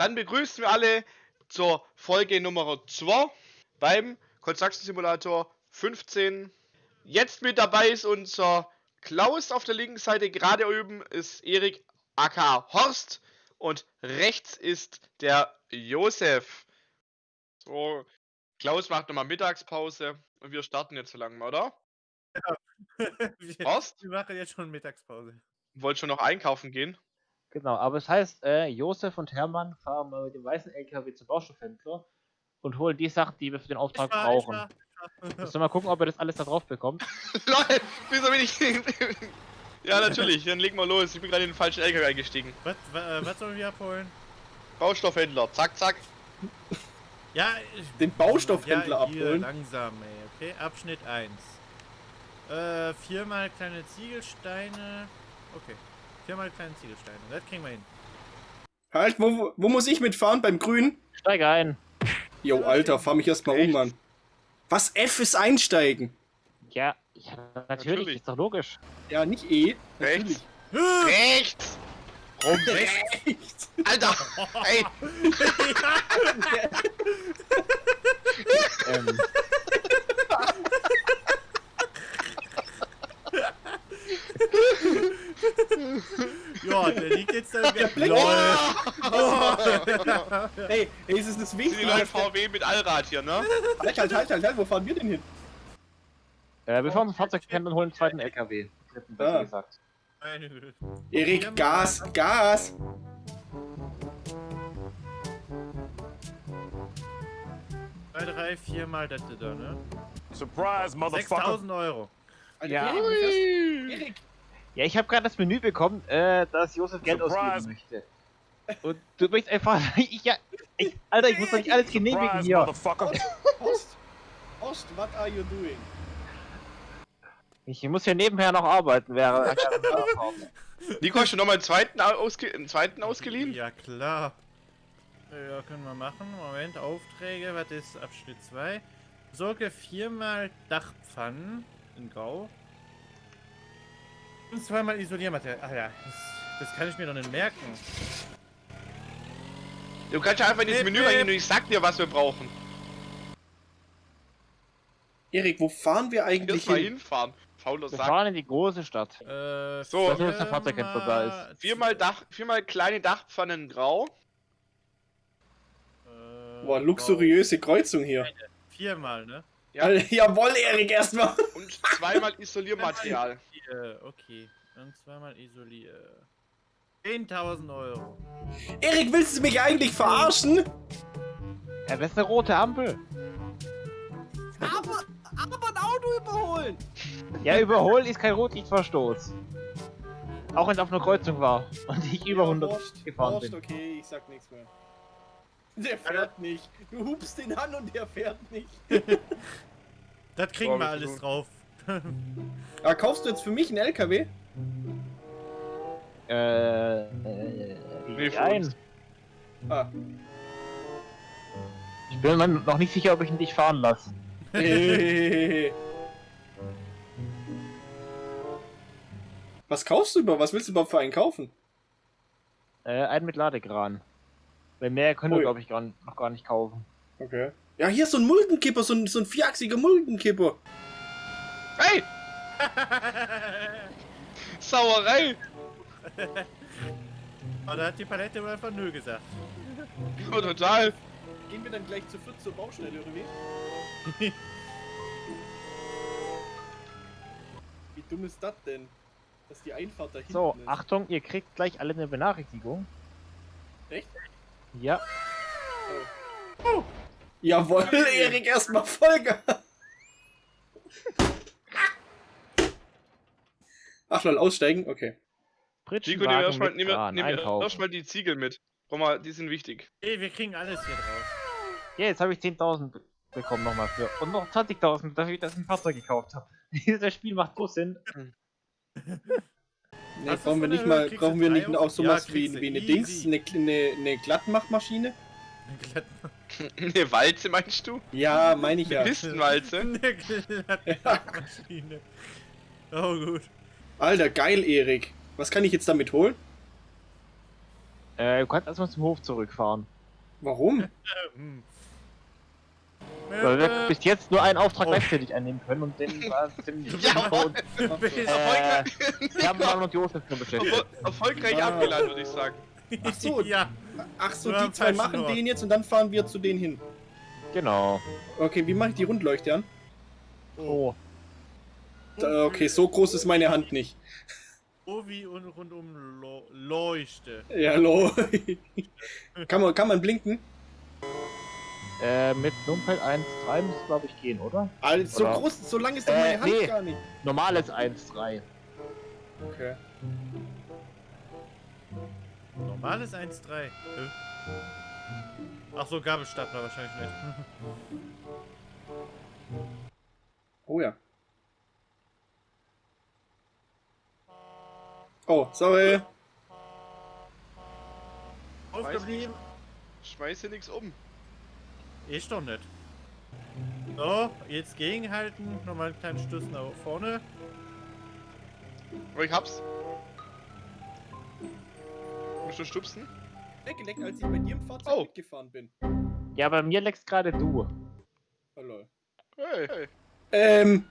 Dann begrüßen wir alle zur Folge Nummer 2 beim Construction Simulator 15. Jetzt mit dabei ist unser Klaus auf der linken Seite, gerade oben ist Erik aka Horst und rechts ist der Josef. So, Klaus macht nochmal Mittagspause und wir starten jetzt so langsam, oder? Ja. wir, Horst? wir machen jetzt schon Mittagspause. Wollt schon noch einkaufen gehen? Genau, aber es heißt, äh, Josef und Hermann fahren mal mit dem weißen LKW zum Baustoffhändler und holen die Sachen, die wir für den Auftrag Ich war, brauchen. ich war, ich war. Müssen wir mal gucken, ob er das alles da drauf bekommt. Lol, wieso bin ich. ja, natürlich, dann legen wir los. Ich bin gerade in den falschen LKW eingestiegen. Was, wa- äh, was sollen wir abholen? Baustoffhändler, zack, zack. Ja, ich, Den Baustoffhändler ja, hier, abholen. langsam, ey, okay? Abschnitt 1. Äh, viermal kleine Ziegelsteine. Okay. Viermal kleine Ziegelsteine. Das kriegen wir hin. Halt, wo, wo- muss ich mitfahren? Beim Grün? Steige ein. Jo, Alter, fahr mich erstmal um. Mann. Was F ist einsteigen? Ja, ja natürlich, Natürlich. ist doch logisch. Ja, nicht E. Natürlich. Rechts. Rechts! Rum, rechts! Rechts. Alter! Ey! ähm, Ja, der liegt jetzt da. Blick. Lol. Hey, hey, ist es das Sind die neuen Wichtigste? VW mit Allrad hier, ne? Halt, halt, halt, halt, halt, wo fahren wir denn hin? äh, wir fahren zum Fahrzeughändler und holen einen zweiten LKW. Besser Ah. gesagt. Erik, Gas, Gas. Zwei, drei, viermal das da, ne? Surprise, motherfucker. 6000 Euro. Alter, Ja. Erik, Ja, ich habe gerade das Menü bekommen, äh, dass Josef Geld Surprise. ausgeben möchte. Und du möchtest einfach. Ich, ja, ich, Alter, ich muss doch nicht alles genehmigen Surprise, hier. Ost, Ost, what are you doing? Ich muss hier nebenher noch arbeiten, wäre. Nico, hast du nochmal einen zweiten, ausge einen zweiten ausgeliehen? Ja, klar. Ja, können wir machen. Moment, Aufträge, was ist Abschnitt 2? Sorge viermal Dachpfannen in Grau. Und zweimal Isoliermaterial. Alter, das, das kann ich mir doch nicht merken. Du kannst ja einfach in dieses Bip, Menü reingehen und ich sag dir, was wir brauchen. Erik, wo fahren wir eigentlich hin? hinfahren. Fauler Wir Sack. fahren in die große Stadt. Äh, So. Das ist, dass der Fahrzeughändler da ist. Viermal Dach, viermal kleine Dachpfannen grau. Äh, Boah, luxuriöse Kreuzung hier. Viermal, ne? Ja. Jawohl, Erik, erstmal. Und zweimal Isoliermaterial. Okay. Und zweimal isolier. 10.000 Euro. Erik, willst du mich eigentlich verarschen? Ja, das ist eine rote Ampel. Aber, aber ein Auto überholen. Ja, überholen ist kein Rotlichtverstoß. Auch wenn es auf einer Kreuzung war und ich über 100 Horst, gefahren bin. okay, ich sag nichts mehr. Der fährt nicht. Du hupst ihn an und der fährt nicht. Das kriegen Boah, wir alles viel- drauf. Aber kaufst du jetzt für mich einen LKW? Äh, äh, Nee, nein. Ah. Ich bin mir noch nicht sicher, ob ich ihn dich fahren lasse. Was kaufst du überhaupt? Was willst du überhaupt für einen kaufen? Äh, einen mit Ladekran. Weil mehr können wir, Ui. glaube ich, gar, noch gar nicht kaufen. Okay. Ja, hier ist so ein Muldenkipper, so ein, so ein vierachsiger Muldenkipper. Hey! Sauerei! Aber da hat die Palette einfach nö gesagt. Oh, total. Gehen wir dann gleich zu viert zur Baustelle, oder wie? Wie dumm ist das denn? Dass die Einfahrt da hinten So, ist. Achtung, ihr kriegt gleich alle eine Benachrichtigung. Echt? Ja. Jawohl, Erik, erstmal Vollgas. Ach lol, aussteigen? Okay. Nico, nimm erstmal nimm, nimm erstmal die Ziegel mit. Guck mal, die sind wichtig. Ey, wir kriegen alles hier drauf. Ja, jetzt habe ich 10.000 be- bekommen nochmal für. Und noch 20.000, dafür ich das ein Fahrzeug gekauft habe. Das Spiel macht so Sinn. Nee, brauchen wir nicht mal, brauchen wir nicht auch sowas Ja, wie, wie eine easy. Dings, eine, eine, eine Glattmachmaschine? Eine Walze meinst du? Ja, meine ich ja. Pistenwalze? Eine Maschine. Oh gut. Alter, geil, Erik. Was kann ich jetzt damit holen? Äh, du kannst erstmal zum Hof zurückfahren. Warum? Weil wir Äh, bis jetzt nur einen Auftrag oh. gleichzeitig annehmen können und den war ziemlich Ja, Nico und bist- äh, Hermann und Josef nur beschäftigt. Erfol erfolgreich Ah. abgeladen, würde ich sagen. Ach so. ja. Ach so, die zwei machen den jetzt und dann fahren wir zu denen hin. Genau. Okay, wie mache ich die Rundleuchte an? Oh. Da, okay, so groß ist meine Hand nicht. Oh, wie und rundum lo leuchte. Ja, hallo. kann, man, kann man blinken? Äh, mit Numpel 1.3 müsste glaube ich gehen, oder? Also, so Oder- groß, so lang ist doch Äh, meine Hand nee. gar nicht. Normales 1.3. Okay. Normales 1,3. Äh. Ach so, Gabelstapler wahrscheinlich nicht. Oh ja. Oh, sorry. Aufgeblieben? Schmeiß hier nichts um. Ich doch nicht. So, jetzt gegenhalten. Nochmal einen kleinen Stoß nach vorne. Aber ich hab's. Musst du stupsen? Weggeleckt, als ich bei dir im Fahrzeug Oh. mitgefahren bin. Ja, bei mir leckst gerade du. Oh lol. Hey, hey. Ähm.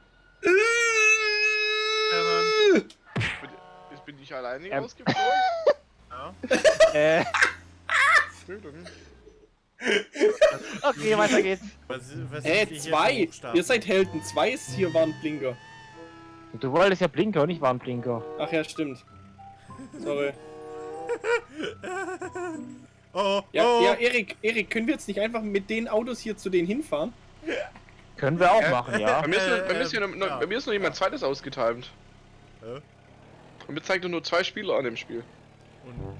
Jetzt bin ich alleine Ähm. rausgeflogen. Ja. Äh, Entschuldigung. okay, weiter geht's. Was, was hier zwei? Ihr seid Helden. Zwei ist hier Warnblinker. Du wolltest ja Blinker und nicht Warnblinker. Ach ja, stimmt. Sorry. Oh, Ja, oh. ja, Erik, Erik, können wir jetzt nicht einfach mit den Autos hier zu denen hinfahren? Können wir auch Äh, machen, ja. Bei mir, ist, Äh, noch, bei, mir ist äh, noch, ja. bei mir ist noch jemand zweites ausgetimt. Hä? Und mir zeigt nur zwei Spieler an dem Spiel. Und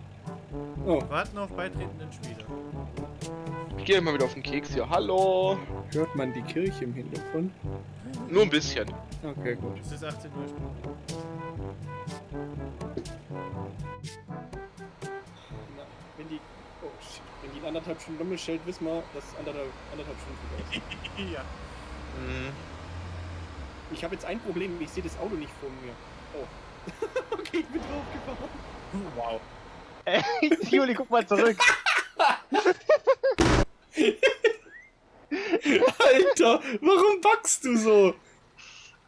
Oh, warten auf beitretenden Spieler. Ich gehe mal wieder auf den Keks hier. Hallo. hört man die Kirche im Hintergrund? Nur ein bisschen. Okay, gut. Es ist 18 Uhr. Wenn die. Oh shit. Wenn die in anderthalb Stunden Lummel stellt, wissen wir, dass anderthalb, anderthalb Stunden vorbei ist. ja. Mhm. Ich habe jetzt ein Problem, ich sehe das Auto nicht vor mir. Oh. okay, ich bin draufgefahren. Wow. Äh, Juli, guck mal zurück. Alter, warum backst du so?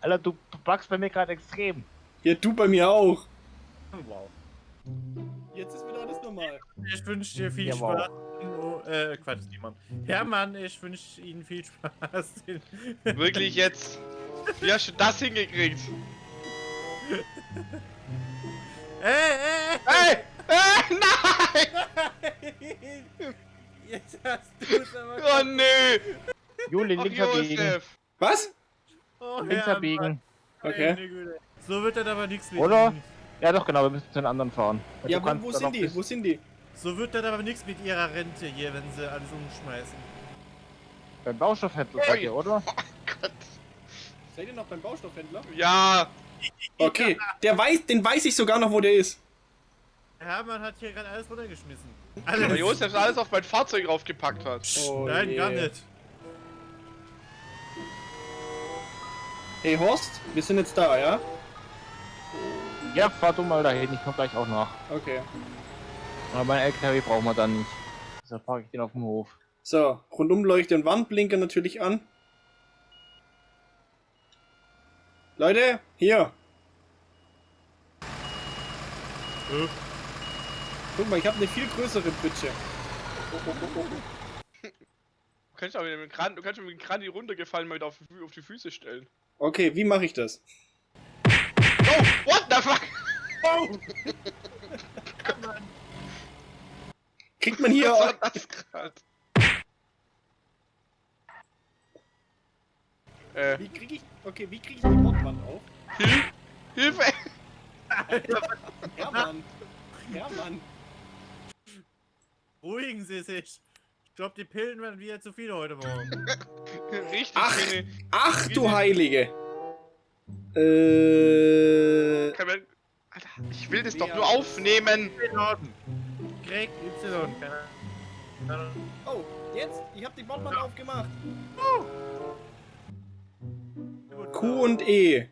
Alter, du backst bei mir gerade extrem. Ja, du bei mir auch. Wow. Jetzt ist wieder alles normal. Ich wünsche dir viel Ja, wow. Spaß. Oh, äh, Quatsch, niemand. Hermann, ich wünsche Ihnen viel Spaß. Wirklich jetzt. Wie hast du das hingekriegt? Ey, ey, Hey! Äh, nein! ey! Jetzt hast du es aber. Oh nee! Juli, links abbiegen. Was? Oh, Links Hermann, abbiegen. Okay. meine Güte. So wird das aber nichts mit Oder? Ja, doch, genau, wir müssen zu den anderen fahren. Ja, Du wo, wo sind die? Wo sind die? So wird das aber nichts mit Ihrer Rente hier, wenn Sie alles umschmeißen. Beim Baustoffhändler seid ihr, oder? Gott. Seid ihr noch beim Baustoffhändler? Ja! Okay, der weiß, den weiß ich sogar noch, wo der ist. Hermann hat hier gerade alles runtergeschmissen. Alles. Josef alles auf mein Fahrzeug raufgepackt hat. Oh, Nein, je. gar nicht. Hey Horst, wir sind jetzt da, ja? Ja, fahr du mal dahin, ich komm gleich auch nach. Okay. Aber mein LKW brauchen wir dann nicht. Deshalb parke ich den auf dem Hof. So, Rundumleuchte und Wandblinker natürlich an. Leute, hier. Äh, Guck mal, ich habe eine viel größere Pritsche. Oh, oh, oh, oh. Du kannst auch mit dem Kran, du kannst mit dem Kran die runtergefallen mal wieder auf, auf die Füße stellen. Okay, wie mache ich das? Oh! What the fuck? Kriegt man hier Was war das? Äh, Wie kriege ich... Okay, wie kriege ich die Bordwand auf? Hil Hilfe! Hermann. Hermann. Beruhigen Sie sich. Ich glaube, die Pillen werden wieder zu viele heute Morgen. Richtig Ach. Ach du Heilige. Äh... Kann man, Alter, ich will das doch Ja. nur aufnehmen! Y. Greg Y. Oh, jetzt? Ich habe die Bordwand aufgemacht. Gut. Q und E.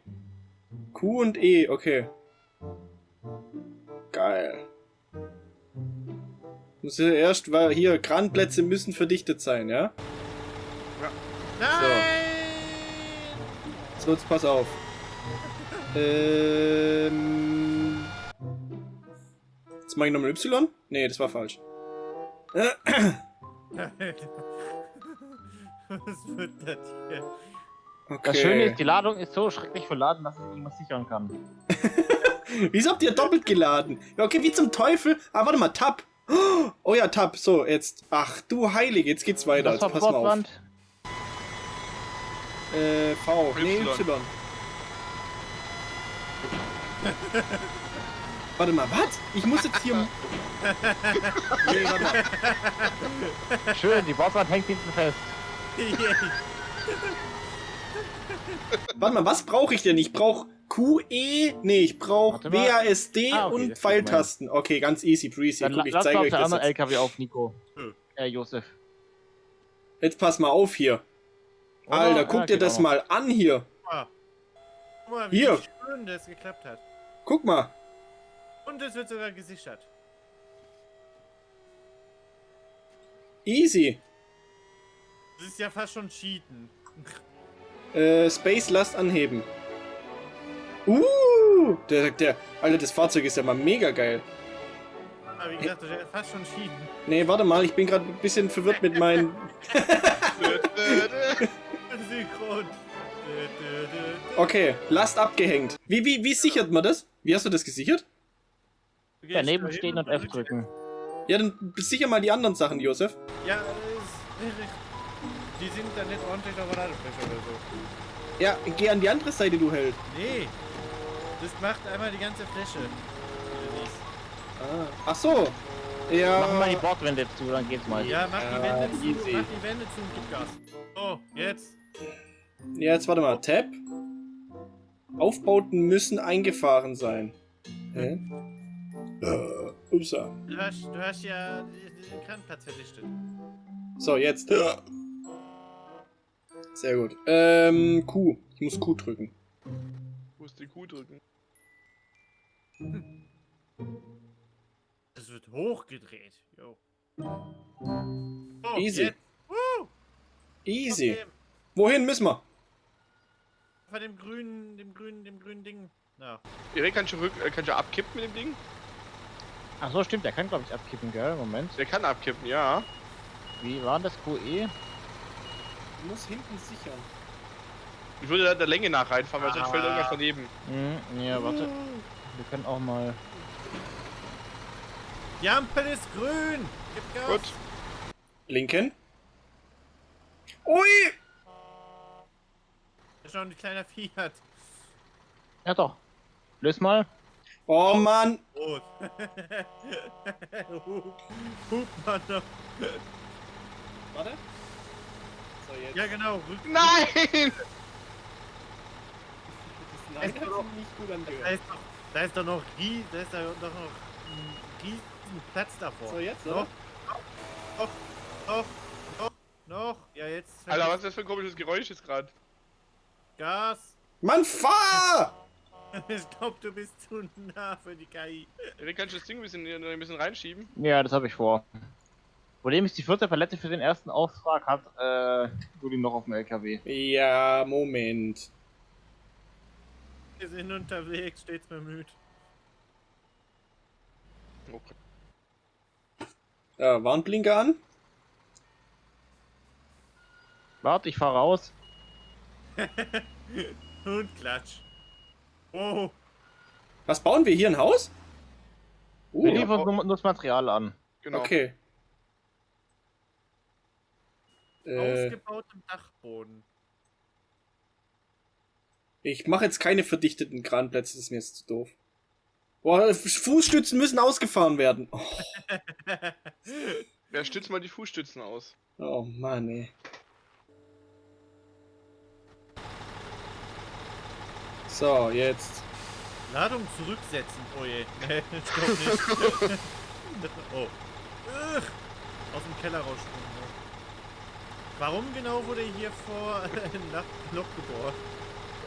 Q und E, okay. Geil. Muss ja erst, weil hier Kranplätze müssen verdichtet sein, ja? Nein! So, jetzt pass auf. Ähm. Jetzt mach ich nochmal Y? Nee, das war falsch. Äh, Was wird das hier? Okay. Das Schöne ist, die Ladung ist so schrecklich verladen, dass ich irgendwas sichern kann. Wieso habt ihr doppelt geladen? Ja, okay, wie zum Teufel? Ah, warte mal, Tab. Oh ja, Tab. So, jetzt. Ach du Heilige, jetzt geht's weiter. Das Jetzt pass mal auf. Äh, V. Nee. Y. Warte mal, was? Ich muss jetzt hier. nee, warte mal. Schön, die Bordwand hängt hinten fest. Warte mal, was brauche ich denn? Ich brauche QE. Nee, ich brauche mal. WASD Ah, okay, und Pfeiltasten. Okay, ganz easy breezy. Dann Guck, ich lass mal zeige euch das jetzt. LKW auf, Nico. Hm. Äh, Josef. Jetzt pass mal auf hier. Oder? Alter, Ja, guck dir geht das auch mal an hier. Guck mal, wie Hier. schön das geklappt hat. Guck mal. Und es wird sogar gesichert. Easy. Das ist ja fast schon Cheaten. Äh, Space Last anheben. Uh, der, der, Alter, das Fahrzeug ist ja mal mega geil. Aber wie gesagt, das ist ja fast schon Cheaten. Nee, warte mal, ich bin gerade ein bisschen verwirrt mit meinen. Okay, Last abgehängt. Wie, wie, wie sichert man das? Wie hast du das gesichert? Daneben stehen und F drücken. Ja, dann sicher mal die anderen Sachen, Josef. Ja, das ist, die sind dann nicht ordentlich auf der Ladefläche oder so. Ja, geh an die andere Seite, du Held. Nee. Das macht einmal die ganze Fläche. Ah. Ach so. Ja. Machen wir mal die Bordwände zu, dann geht's mal. Ja, mach Ja, die Wände zu, easy. mach die Wände zu und gib Gas. So, jetzt. Ja, jetzt warte mal. Tab. Aufbauten müssen eingefahren sein. Hä? Äh, upsa. Du hast, du hast ja den Kranplatz verdichtet. So, jetzt. Sehr gut. Ähm, Q. Ich muss Q drücken. Muss die Kuh drücken. Es wird hochgedreht. Jo. So, Easy. Jetzt. Easy. Okay. Wohin müssen wir? Von dem grünen, dem grünen, dem grünen Ding. Ja. Erik, kannst du, rück, äh, kannst du abkippen mit dem Ding? Ach so, stimmt, der kann glaube ich abkippen, gell? Moment. Der kann abkippen, ja. Wie war das E? QE? Ich muss hinten sichern. Ich würde da der Länge nach reinfahren, weil sonst Ah. fällt irgendwas daneben. Hm, ja, warte. Wir können auch mal. Die Ampel ist grün! Gib Gas! Gut. Linken. Ui! Das ist noch ein kleiner Fiat. Ja doch. Lös mal. Oh Mann. Rot. Hup, Hup, Mann. Warte. So, jetzt. Ja, genau. Rück Nein! Das Nein, hat sich nicht gut da, angehört. ist doch, da ist doch noch rie, da ist da doch noch ein riesen Platz davor. So, jetzt, Noch, oder? noch, noch, noch, noch. Ja, jetzt. Alter, was ist das für ein komisches Geräusch jetzt gerade? Gas. Mann, fahr! Ich glaub, du bist zu nah für die KI. Erik, kannst du das Ding ein bisschen, ein bisschen reinschieben? Ja, das habe ich vor. Problem ist, die vierte Palette für den ersten Auftrag hat äh, Juli noch auf dem LKW. Ja, Moment. Wir sind unterwegs, stets bemüht. Okay. Ja, Warnblinker an. Warte, ich fahre raus. Und klatsch. Oh, Was bauen wir hier? Ein Haus? Wir Uh, liefern nur, nur das Material an. Genau. okay. Äh, ausgebautem Dachboden. ich mache jetzt keine verdichteten Kranplätze, das ist mir jetzt zu doof. Boah, Fußstützen müssen ausgefahren werden. Oh, Ja, stütz mal die Fußstützen aus. oh Mann, ey. So, jetzt. Ladung zurücksetzen. Oh je. Nee, ich glaub nicht. oh. Ugh. Aus dem Keller rausspringen. Warum genau wurde hier vor ein Loch gebohrt?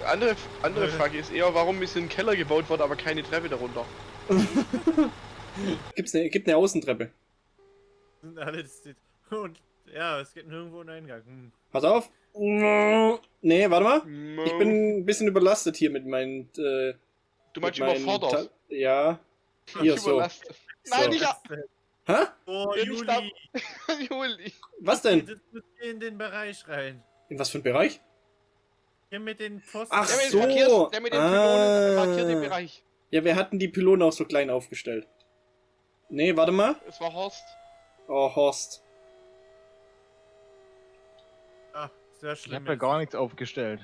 Andere, andere Äh. Frage ist eher, warum ist in den Keller gebaut worden, aber keine Treppe darunter? Gibt's ne, gibt eine Außentreppe. Sind alle. Und ja, es gibt nirgendwo einen Eingang. Hm. Pass auf. Nee, warte mal. Ich bin ein bisschen überlastet hier mit meinen. Äh, du meinst überfordert. Ja. Hier so. Überlastet. Nein, So. nicht ab. Hä? Oh, ich Juli! Juli. Was denn? Das muss hier in den Bereich rein. In was für ein Bereich? Hier mit den Pfosten. Ach Der mit, so. den Markiers, der mit den Pylonen Ah. markiert den Bereich. Ja, wir hatten die Pylonen auch so klein aufgestellt. Nee, warte mal. Es war Horst. Oh, Horst. Ach, sehr Ich schlimm. habe ja jetzt. gar nichts aufgestellt.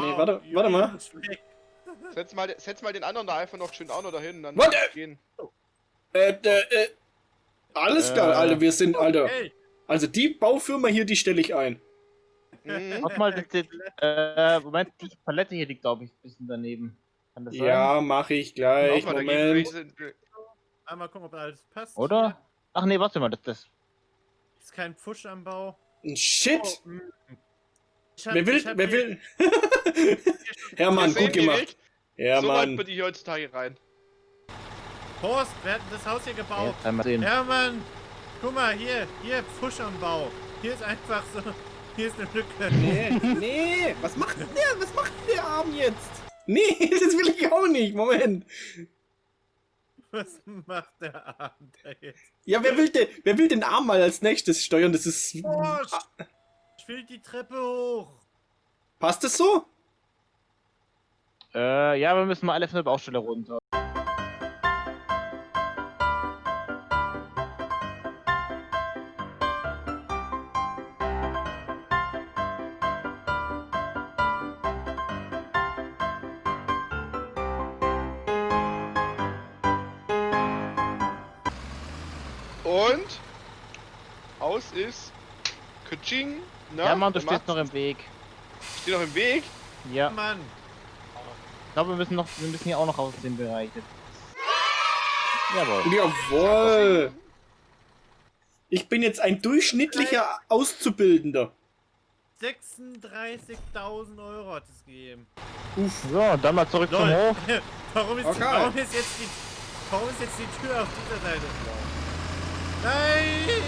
Nee, Oh, warte, Juli warte mal. Setz mal, setz mal den anderen da einfach noch schön auch noch dahin. Dann Warte! gehen. Äh, äh. Alles klar, Äh. Alter, wir sind, Alter. Hey, Also die Baufirma hier, die stelle ich ein. Mhm. Guck mal, das, äh, Moment, die Palette hier liegt, glaube ich, ein bisschen daneben. Kann das sein? Ja, mache ich gleich. Mal Moment. einmal gucken, ob alles passt. Oder? Ach nee, warte mal, das, das. Ist kein Pfusch am Bau. Shit. Oh, mm. Ich hab- Wer will, wer will? Hermann, gut gemacht. Ja, so weit bin ich heutzutage rein. Horst, wer hat denn das Haus hier gebaut? Sehen. Ja, Mann. Guck mal, hier, hier, Pfusch am Bau. Hier ist einfach so, hier ist eine Lücke. Nee, nee, was macht denn der? Was macht denn der Arm jetzt? Nee, das will ich auch nicht. Moment. Was macht der Abend da jetzt? Ja, wer will, denn, wer will den Arm mal als nächstes steuern? Das ist. Horst! Ich will die Treppe hoch. Passt das so? Äh, ja, wir müssen mal alle von der Baustelle runter. Und aus ist Kaching. Na, Ja, Mann, du stehst noch im Weg. Steht noch im Weg. Ja, Mann. ich glaube, wir müssen noch, wir müssen hier auch noch aus dem Bereich. jetzt. Jawohl. Jawohl. Ich bin jetzt ein durchschnittlicher Auszubildender. 36.000 Euro hat es gegeben. Uff. So, dann mal zurück zum Lol. Hof. warum, ist, Okay. warum ist jetzt die, warum ist jetzt die Tür auf dieser Seite? Nein!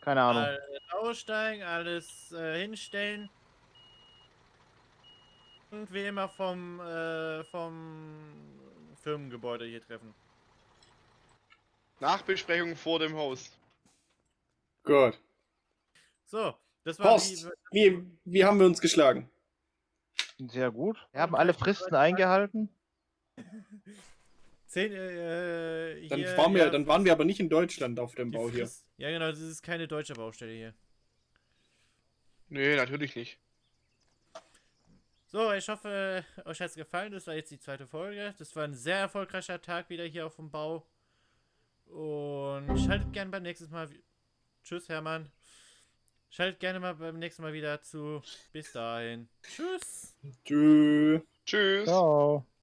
Keine Ahnung. Alles aussteigen, alles äh, hinstellen. Und wie immer vom, äh, vom Firmengebäude hier treffen. Nachbesprechung vor dem Haus. Gut. So, das war Horst, wie, wie haben wir uns geschlagen? Sehr gut. Wir haben alle Fristen eingehalten. Zehn, äh, Dann, hier, waren wir, ja, dann waren wir aber nicht in Deutschland auf dem Bau hier. Ja, genau, das ist keine deutsche Baustelle hier. Nee, natürlich nicht. So, ich hoffe, euch hat es gefallen. Das war jetzt die zweite Folge. Das war ein sehr erfolgreicher Tag wieder hier auf dem Bau. Und schaltet gerne beim nächsten Mal. Tschüss, Hermann. Schaltet gerne mal beim nächsten Mal wieder zu. Bis dahin. Tschüss. Tschüss. Tschüss. Ciao.